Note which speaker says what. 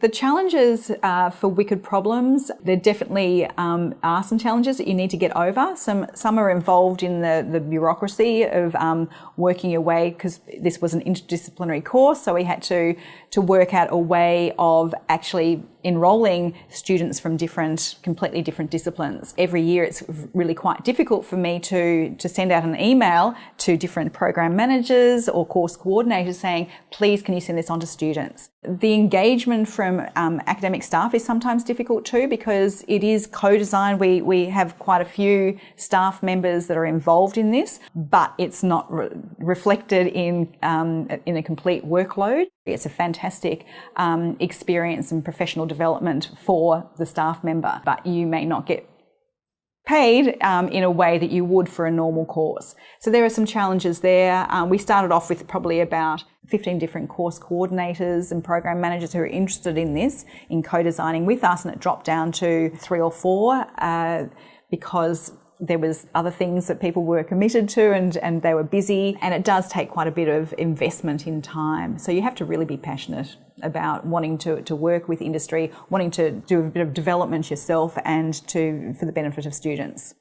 Speaker 1: The challenges uh, for Wicked Problems, there definitely um, are some challenges that you need to get over. Some some are involved in the, the bureaucracy of um, working your way, because this was an interdisciplinary course, so we had to, to work out a way of actually enrolling students from different, completely different disciplines. Every year it's really quite difficult for me to, to send out an email to different program managers or course coordinators saying, please can you send this on to students. The engagement from um, academic staff is sometimes difficult too because it is co-design. We, we have quite a few staff members that are involved in this, but it's not re reflected in, um, in a complete workload. It's a fantastic um, experience and professional development for the staff member, but you may not get paid um, in a way that you would for a normal course. So there are some challenges there. Um, we started off with probably about 15 different course coordinators and program managers who are interested in this, in co-designing with us, and it dropped down to three or four uh, because there was other things that people were committed to and, and they were busy and it does take quite a bit of investment in time. So you have to really be passionate about wanting to, to work with industry, wanting to do a bit of development yourself and to for the benefit of students.